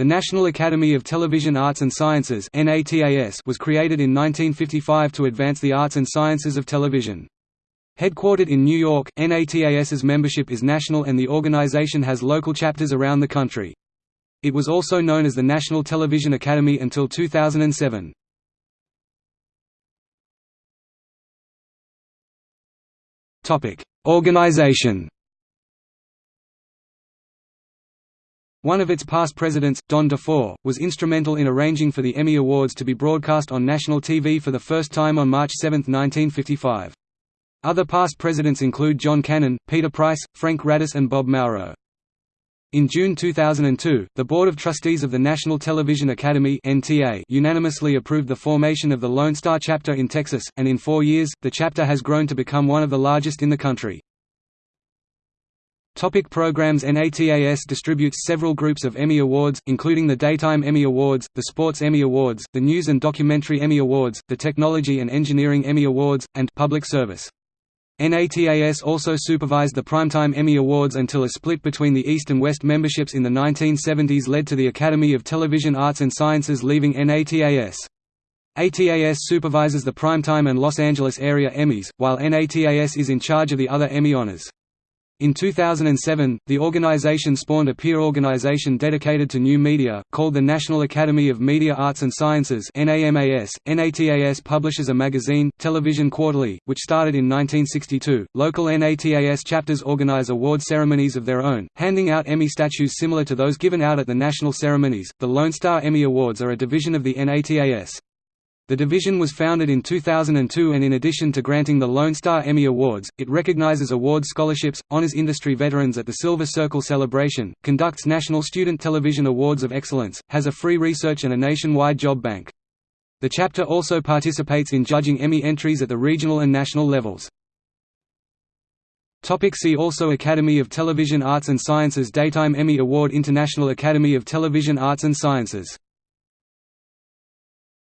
The National Academy of Television Arts and Sciences was created in 1955 to advance the arts and sciences of television. Headquartered in New York, NATAS's membership is national and the organization has local chapters around the country. It was also known as the National Television Academy until 2007. Organization One of its past presidents, Don DeFore, was instrumental in arranging for the Emmy Awards to be broadcast on national TV for the first time on March 7, 1955. Other past presidents include John Cannon, Peter Price, Frank Radis and Bob Mauro. In June 2002, the Board of Trustees of the National Television Academy unanimously approved the formation of the Lone Star chapter in Texas, and in four years, the chapter has grown to become one of the largest in the country. Topic programs NATAS distributes several groups of Emmy Awards, including the Daytime Emmy Awards, the Sports Emmy Awards, the News and Documentary Emmy Awards, the Technology and Engineering Emmy Awards, and Public Service. NATAS also supervised the Primetime Emmy Awards until a split between the East and West memberships in the 1970s led to the Academy of Television Arts and Sciences leaving NATAS. ATAS supervises the Primetime and Los Angeles area Emmys, while NATAS is in charge of the other Emmy honors. In 2007, the organization spawned a peer organization dedicated to new media, called the National Academy of Media Arts and Sciences NAMAS. .NATAS publishes a magazine, Television Quarterly, which started in 1962. Local NATAS chapters organize award ceremonies of their own, handing out Emmy statues similar to those given out at the national ceremonies. The Lone Star Emmy Awards are a division of the NATAS. The division was founded in 2002 and in addition to granting the Lone Star Emmy Awards, it recognizes award scholarships, honors industry veterans at the Silver Circle Celebration, conducts National Student Television Awards of Excellence, has a free research and a nationwide job bank. The chapter also participates in judging Emmy entries at the regional and national levels. Topic see also Academy of Television Arts and Sciences Daytime Emmy Award International Academy of Television Arts and Sciences